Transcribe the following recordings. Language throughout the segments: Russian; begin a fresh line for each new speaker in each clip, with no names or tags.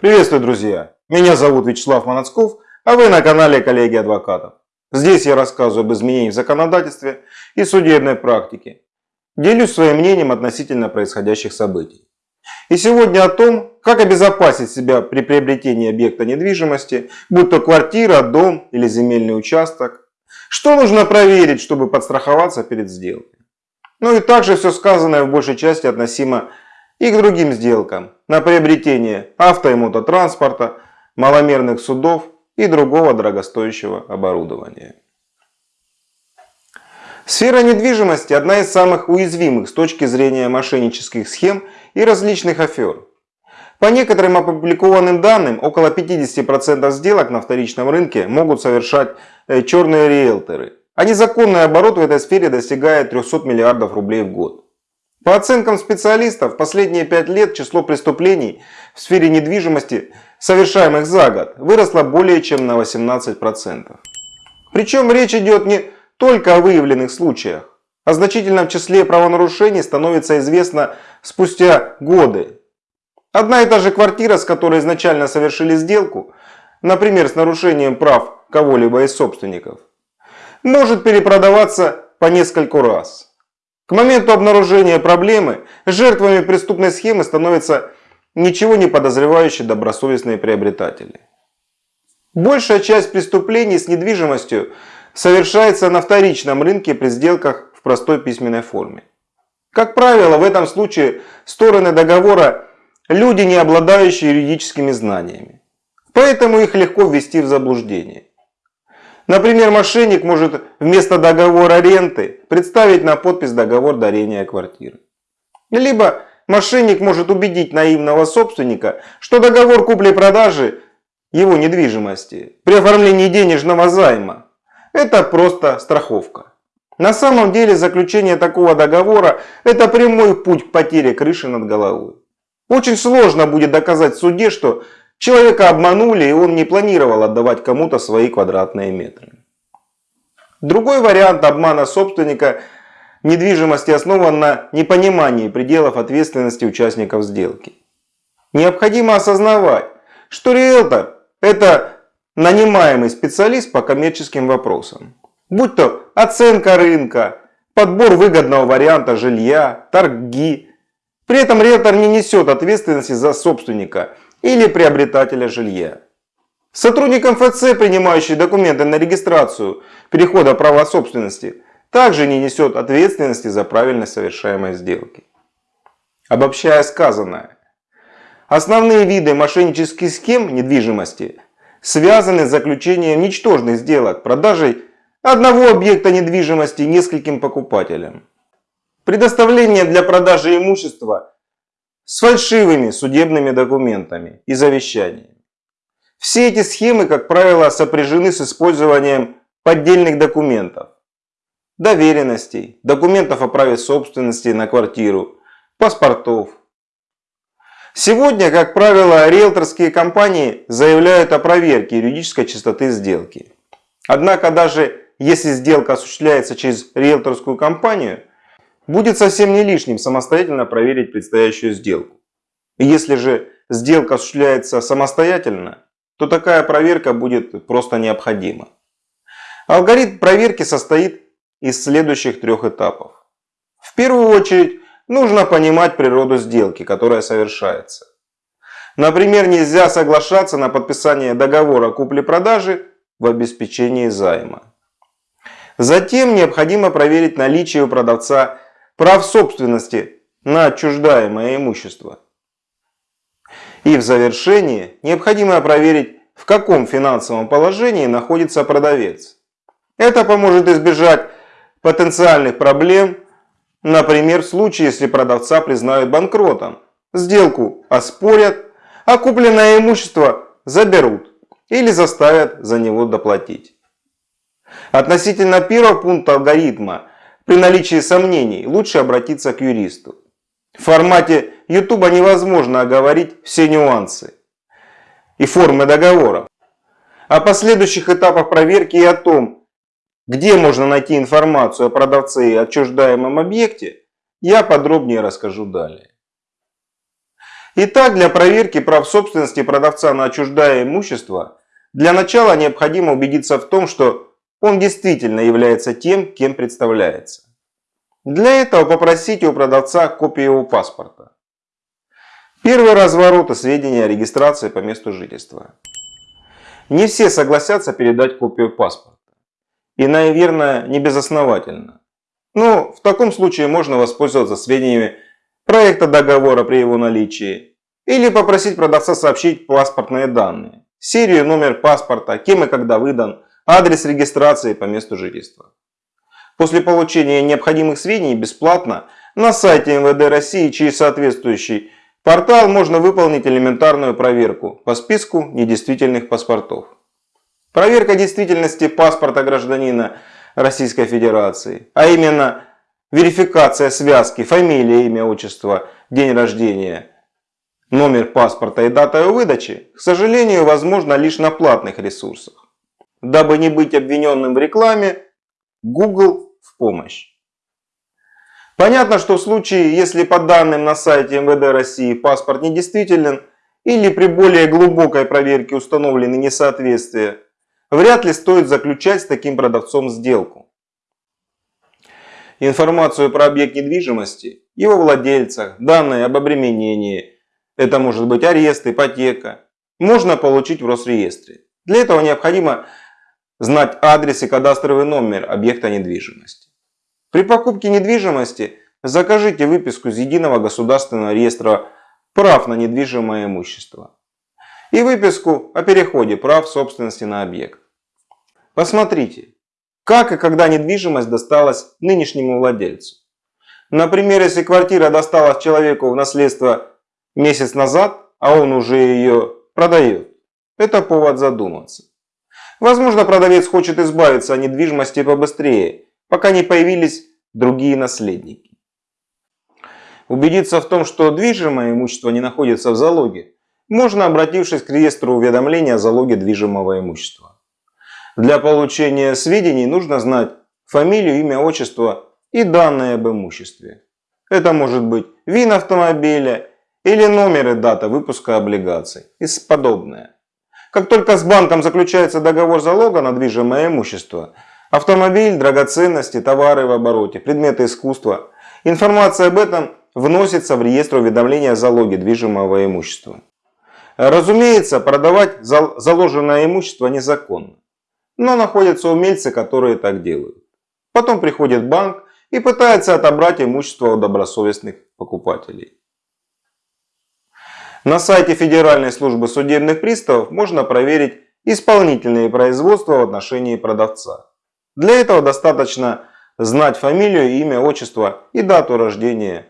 Приветствую, друзья! Меня зовут Вячеслав Манацков, а вы на канале Коллеги Адвокатов. Здесь я рассказываю об изменениях в законодательстве и судебной практике. Делюсь своим мнением относительно происходящих событий. И сегодня о том, как обезопасить себя при приобретении объекта недвижимости, будь то квартира, дом или земельный участок. Что нужно проверить, чтобы подстраховаться перед сделкой. Ну и также все сказанное в большей части относимо и к другим сделкам на приобретение авто и мототранспорта, маломерных судов и другого дорогостоящего оборудования. Сфера недвижимости – одна из самых уязвимых с точки зрения мошеннических схем и различных афер. По некоторым опубликованным данным, около 50% сделок на вторичном рынке могут совершать э, черные риэлторы, а незаконный оборот в этой сфере достигает 300 миллиардов рублей в год. По оценкам специалистов, последние пять лет число преступлений в сфере недвижимости, совершаемых за год, выросло более чем на 18%. Причем речь идет не только о выявленных случаях. О значительном числе правонарушений становится известно спустя годы. Одна и та же квартира, с которой изначально совершили сделку, например, с нарушением прав кого-либо из собственников, может перепродаваться по нескольку раз. К моменту обнаружения проблемы жертвами преступной схемы становятся ничего не подозревающие добросовестные приобретатели. Большая часть преступлений с недвижимостью совершается на вторичном рынке при сделках в простой письменной форме. Как правило, в этом случае стороны договора – люди, не обладающие юридическими знаниями. Поэтому их легко ввести в заблуждение. Например, мошенник может вместо договора ренты представить на подпись договор дарения квартиры. Либо мошенник может убедить наивного собственника, что договор купли-продажи его недвижимости при оформлении денежного займа – это просто страховка. На самом деле заключение такого договора – это прямой путь к потере крыши над головой. Очень сложно будет доказать в суде, что Человека обманули, и он не планировал отдавать кому-то свои квадратные метры. Другой вариант обмана собственника недвижимости основан на непонимании пределов ответственности участников сделки. Необходимо осознавать, что риэлтор – это нанимаемый специалист по коммерческим вопросам. Будь то оценка рынка, подбор выгодного варианта жилья, торги. При этом риэлтор не несет ответственности за собственника – или приобретателя жилья. Сотрудник МФЦ, принимающий документы на регистрацию перехода права собственности, также не несет ответственности за правильность совершаемой сделки. Обобщая сказанное, основные виды мошеннических схем недвижимости связаны с заключением ничтожных сделок, продажей одного объекта недвижимости нескольким покупателям. Предоставление для продажи имущества с фальшивыми судебными документами и завещаниями. Все эти схемы, как правило, сопряжены с использованием поддельных документов, доверенностей, документов о праве собственности на квартиру, паспортов. Сегодня, как правило, риэлторские компании заявляют о проверке юридической чистоты сделки. Однако даже если сделка осуществляется через риэлторскую компанию, Будет совсем не лишним самостоятельно проверить предстоящую сделку. Если же сделка осуществляется самостоятельно, то такая проверка будет просто необходима. Алгоритм проверки состоит из следующих трех этапов. В первую очередь нужно понимать природу сделки, которая совершается. Например, нельзя соглашаться на подписание договора купли-продажи в обеспечении займа. Затем необходимо проверить наличие у продавца прав собственности на отчуждаемое имущество. И в завершении необходимо проверить, в каком финансовом положении находится продавец. Это поможет избежать потенциальных проблем, например, в случае, если продавца признают банкротом, сделку оспорят, а купленное имущество заберут или заставят за него доплатить. Относительно первого пункта алгоритма при наличии сомнений лучше обратиться к юристу. В формате YouTube невозможно оговорить все нюансы и формы договоров. О последующих этапах проверки и о том, где можно найти информацию о продавце и отчуждаемом объекте, я подробнее расскажу далее. Итак, для проверки прав собственности продавца на отчуждаемое имущество, для начала необходимо убедиться в том, что он действительно является тем, кем представляется. Для этого попросите у продавца копию его паспорта. Первый разворот и сведения о регистрации по месту жительства. Не все согласятся передать копию паспорта. И, наверное, не безосновательно. Но в таком случае можно воспользоваться сведениями проекта договора при его наличии или попросить продавца сообщить паспортные данные, серию, номер паспорта, кем и когда выдан, адрес регистрации по месту жительства. После получения необходимых сведений бесплатно на сайте МВД России через соответствующий портал можно выполнить элементарную проверку по списку недействительных паспортов. Проверка действительности паспорта гражданина Российской Федерации, а именно верификация связки фамилия, имя, отчество, день рождения, номер паспорта и дата его выдачи, к сожалению, возможно лишь на платных ресурсах. Дабы не быть обвиненным в рекламе, Google в помощь. Понятно, что в случае, если по данным на сайте МВД России паспорт недействителен или при более глубокой проверке установлены несоответствия, вряд ли стоит заключать с таким продавцом сделку. Информацию про объект недвижимости, его владельцах, данные об обременении, это может быть арест, ипотека, можно получить в Росреестре. Для этого необходимо знать адрес и кадастровый номер объекта недвижимости. При покупке недвижимости закажите выписку из Единого государственного реестра прав на недвижимое имущество и выписку о переходе прав собственности на объект. Посмотрите, как и когда недвижимость досталась нынешнему владельцу. Например, если квартира досталась человеку в наследство месяц назад, а он уже ее продает, это повод задуматься. Возможно, продавец хочет избавиться от недвижимости побыстрее, пока не появились другие наследники. Убедиться в том, что движимое имущество не находится в залоге, можно обратившись к реестру уведомления о залоге движимого имущества. Для получения сведений нужно знать фамилию, имя, отчество и данные об имуществе. Это может быть ВИН автомобиля или номер и дата выпуска облигаций и подобное. Как только с банком заключается договор залога на движимое имущество, автомобиль, драгоценности, товары в обороте, предметы искусства, информация об этом вносится в реестр уведомления о залоге движимого имущества. Разумеется, продавать заложенное имущество незаконно. Но находятся умельцы, которые так делают. Потом приходит банк и пытается отобрать имущество у добросовестных покупателей. На сайте Федеральной службы судебных приставов можно проверить исполнительные производства в отношении продавца. Для этого достаточно знать фамилию, имя, отчество и дату рождения,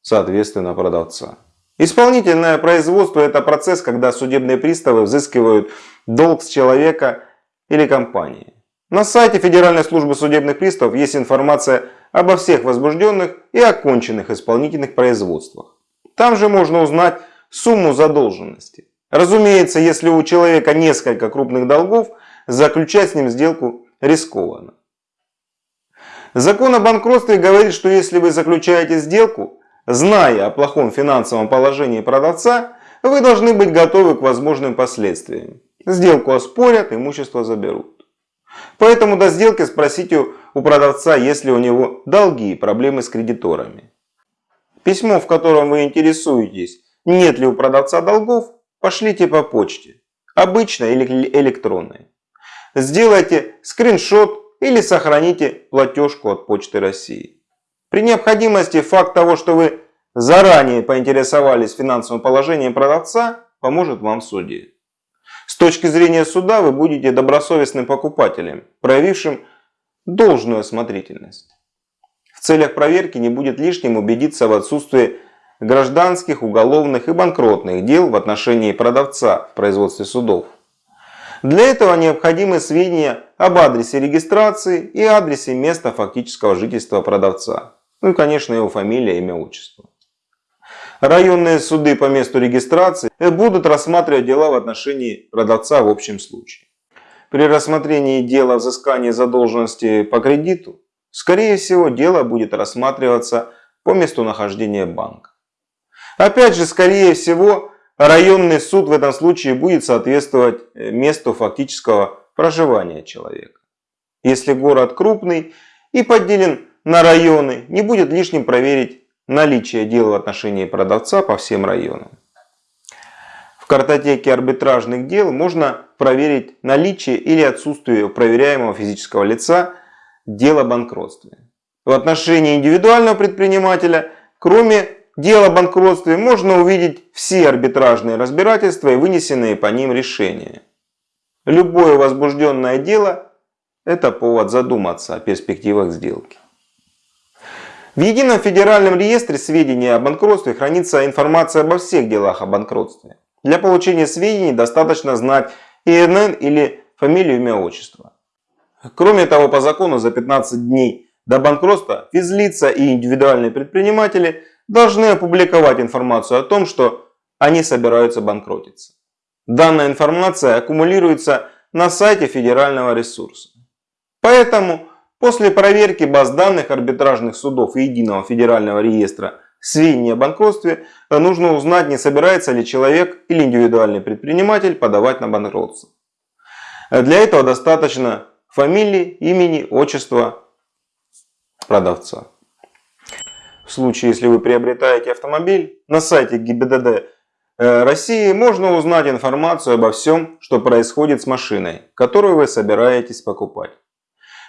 соответственно, продавца. Исполнительное производство – это процесс, когда судебные приставы взыскивают долг с человека или компании. На сайте Федеральной службы судебных приставов есть информация обо всех возбужденных и оконченных исполнительных производствах. Там же можно узнать сумму задолженности. Разумеется, если у человека несколько крупных долгов, заключать с ним сделку рискованно. Закон о банкротстве говорит, что если вы заключаете сделку, зная о плохом финансовом положении продавца, вы должны быть готовы к возможным последствиям. Сделку оспорят, имущество заберут. Поэтому до сделки спросите у продавца, есть ли у него долги и проблемы с кредиторами. Письмо, в котором вы интересуетесь, нет ли у продавца долгов, пошлите по почте, обычной или электронной. Сделайте скриншот или сохраните платежку от Почты России. При необходимости факт того, что вы заранее поинтересовались финансовым положением продавца, поможет вам в суде. С точки зрения суда вы будете добросовестным покупателем, проявившим должную осмотрительность. В целях проверки не будет лишним убедиться в отсутствии гражданских, уголовных и банкротных дел в отношении продавца в производстве судов. Для этого необходимы сведения об адресе регистрации и адресе места фактического жительства продавца. Ну и, конечно, его фамилия, имя, отчество. Районные суды по месту регистрации будут рассматривать дела в отношении продавца в общем случае. При рассмотрении дела взыскания задолженности по кредиту, скорее всего, дело будет рассматриваться по месту нахождения банка. Опять же, скорее всего, районный суд в этом случае будет соответствовать э, месту фактического проживания человека. Если город крупный и поделен на районы, не будет лишним проверить наличие дела в отношении продавца по всем районам. В картотеке арбитражных дел можно проверить наличие или отсутствие у проверяемого физического лица дела банкротства. В отношении индивидуального предпринимателя, кроме дела о банкротстве, можно увидеть все арбитражные разбирательства и вынесенные по ним решения. Любое возбужденное дело – это повод задуматься о перспективах сделки. В Едином федеральном реестре сведений о банкротстве хранится информация обо всех делах о банкротстве. Для получения сведений достаточно знать ИНН или фамилию, имя, отчество. Кроме того, по закону за 15 дней до банкротства физлица и индивидуальные предприниматели должны опубликовать информацию о том, что они собираются банкротиться. Данная информация аккумулируется на сайте федерального ресурса. Поэтому после проверки баз данных арбитражных судов и единого федерального реестра сведений о банкротстве нужно узнать, не собирается ли человек или индивидуальный предприниматель подавать на банкротство. Для этого достаточно фамилии, имени, отчества продавца. В случае, если вы приобретаете автомобиль, на сайте ГИБДД Э, России можно узнать информацию обо всем, что происходит с машиной, которую вы собираетесь покупать.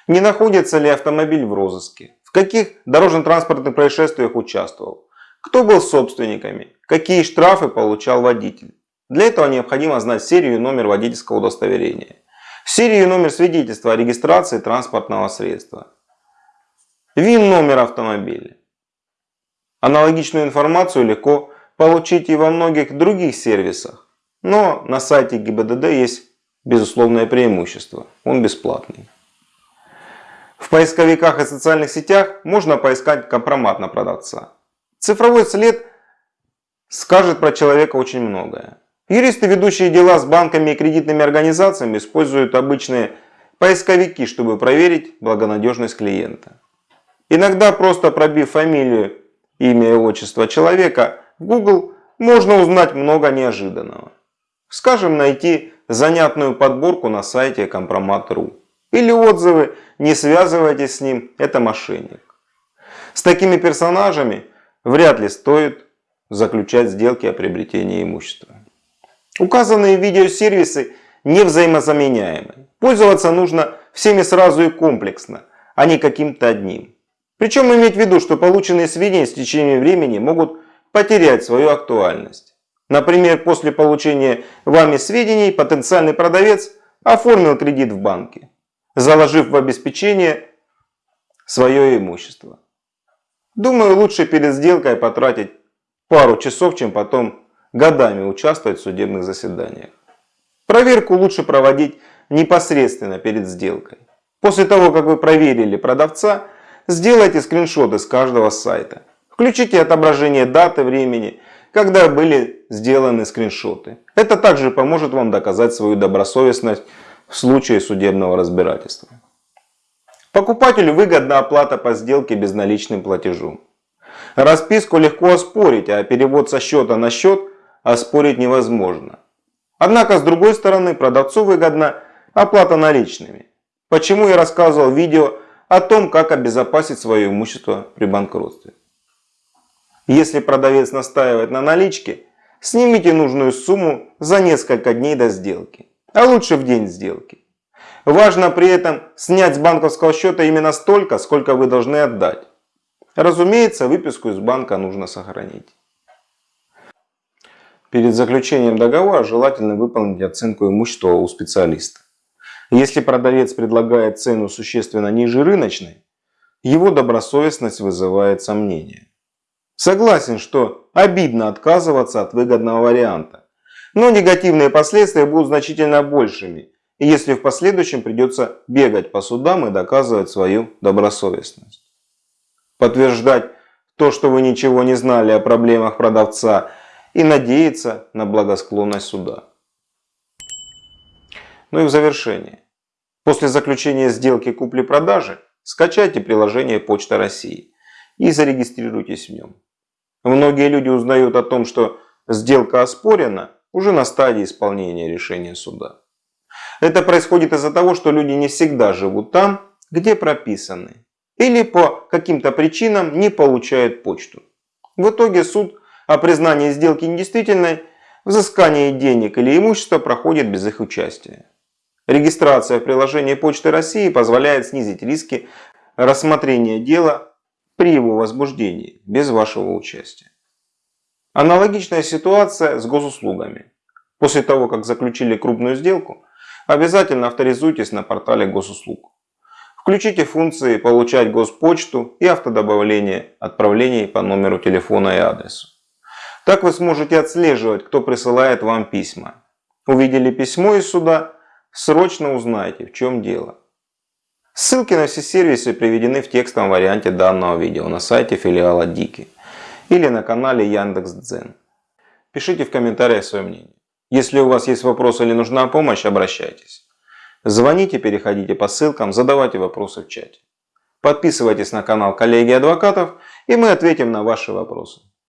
Не находится ли автомобиль в розыске? В каких дорожно-транспортных происшествиях участвовал? Кто был собственниками? Какие штрафы получал водитель? Для этого необходимо знать серию и номер водительского удостоверения. Серию и номер свидетельства о регистрации транспортного средства. ВИН-номер автомобиля. Аналогичную информацию легко получить и во многих других сервисах. Но на сайте ГИБДД есть безусловное преимущество. Он бесплатный. В поисковиках и социальных сетях можно поискать компромат на продавца. Цифровой след скажет про человека очень многое. Юристы, ведущие дела с банками и кредитными организациями, используют обычные поисковики, чтобы проверить благонадежность клиента. Иногда просто пробив фамилию, имя и отчество человека, в Google можно узнать много неожиданного. Скажем, найти занятную подборку на сайте компромат.ру. Или отзывы «Не связывайтесь с ним, это мошенник». С такими персонажами вряд ли стоит заключать сделки о приобретении имущества. Указанные видеосервисы не взаимозаменяемы. Пользоваться нужно всеми сразу и комплексно, а не каким-то одним. Причем иметь в виду, что полученные сведения с течением времени могут потерять свою актуальность. Например, после получения вами сведений потенциальный продавец оформил кредит в банке, заложив в обеспечение свое имущество. Думаю, лучше перед сделкой потратить пару часов, чем потом годами участвовать в судебных заседаниях. Проверку лучше проводить непосредственно перед сделкой. После того, как вы проверили продавца, сделайте скриншоты с каждого сайта. Включите отображение даты, времени, когда были сделаны скриншоты. Это также поможет вам доказать свою добросовестность в случае судебного разбирательства. Покупателю выгодна оплата по сделке безналичным платежом. Расписку легко оспорить, а перевод со счета на счет оспорить невозможно. Однако, с другой стороны, продавцу выгодна оплата наличными. Почему я рассказывал в видео о том, как обезопасить свое имущество при банкротстве. Если продавец настаивает на наличке, снимите нужную сумму за несколько дней до сделки, а лучше в день сделки. Важно при этом снять с банковского счета именно столько, сколько вы должны отдать. Разумеется, выписку из банка нужно сохранить. Перед заключением договора желательно выполнить оценку имущества у специалиста. Если продавец предлагает цену существенно ниже рыночной, его добросовестность вызывает сомнения. Согласен, что обидно отказываться от выгодного варианта. Но негативные последствия будут значительно большими, если в последующем придется бегать по судам и доказывать свою добросовестность. Подтверждать то, что вы ничего не знали о проблемах продавца и надеяться на благосклонность суда. Ну и в завершение. После заключения сделки купли-продажи скачайте приложение Почта России и зарегистрируйтесь в нем. Многие люди узнают о том, что сделка оспорена уже на стадии исполнения решения суда. Это происходит из-за того, что люди не всегда живут там, где прописаны, или по каким-то причинам не получают почту. В итоге суд о признании сделки недействительной, взыскании денег или имущества проходит без их участия. Регистрация в приложении Почты России позволяет снизить риски рассмотрения дела при его возбуждении без вашего участия. Аналогичная ситуация с госуслугами. После того, как заключили крупную сделку, обязательно авторизуйтесь на портале госуслуг. Включите функции «Получать госпочту» и автодобавление отправлений по номеру телефона и адресу. Так вы сможете отслеживать, кто присылает вам письма. Увидели письмо из суда, срочно узнайте, в чем дело. Ссылки на все сервисы приведены в текстовом варианте данного видео на сайте филиала Дики или на канале Яндекс.Дзен. Пишите в комментариях свое мнение. Если у вас есть вопросы или нужна помощь, обращайтесь. Звоните, переходите по ссылкам, задавайте вопросы в чате. Подписывайтесь на канал коллеги адвокатов и мы ответим на ваши вопросы.